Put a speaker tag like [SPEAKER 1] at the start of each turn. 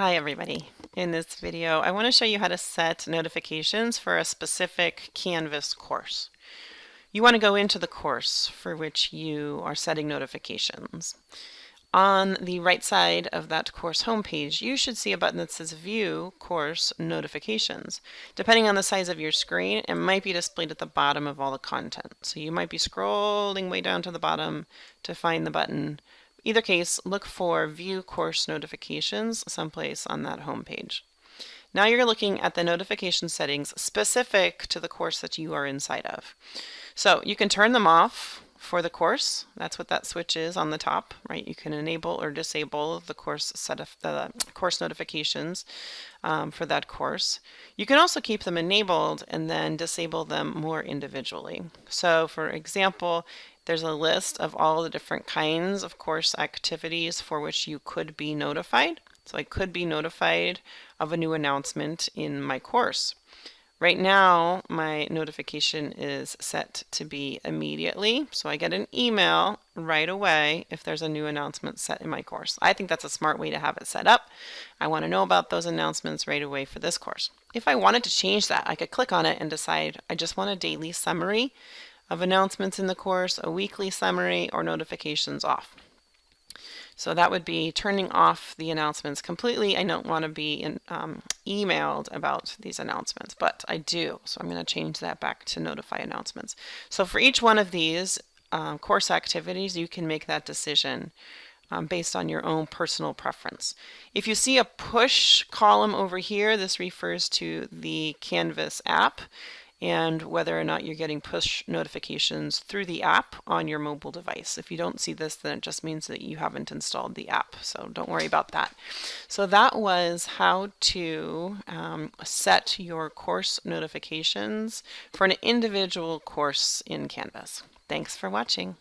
[SPEAKER 1] Hi everybody. In this video I want to show you how to set notifications for a specific Canvas course. You want to go into the course for which you are setting notifications. On the right side of that course homepage you should see a button that says View Course Notifications. Depending on the size of your screen it might be displayed at the bottom of all the content. So you might be scrolling way down to the bottom to find the button Either case, look for View Course Notifications someplace on that home page. Now you're looking at the notification settings specific to the course that you are inside of. So you can turn them off for the course. That's what that switch is on the top, right? You can enable or disable the course set of the course notifications um, for that course. You can also keep them enabled and then disable them more individually. So for example, there's a list of all the different kinds of course activities for which you could be notified. So I could be notified of a new announcement in my course. Right now, my notification is set to be immediately, so I get an email right away if there's a new announcement set in my course. I think that's a smart way to have it set up. I want to know about those announcements right away for this course. If I wanted to change that, I could click on it and decide I just want a daily summary of announcements in the course, a weekly summary, or notifications off. So that would be turning off the announcements completely. I don't want to be in, um, emailed about these announcements, but I do. So I'm going to change that back to notify announcements. So for each one of these um, course activities, you can make that decision um, based on your own personal preference. If you see a push column over here, this refers to the Canvas app and whether or not you're getting push notifications through the app on your mobile device. If you don't see this, then it just means that you haven't installed the app, so don't worry about that. So that was how to um, set your course notifications for an individual course in Canvas. Thanks for watching.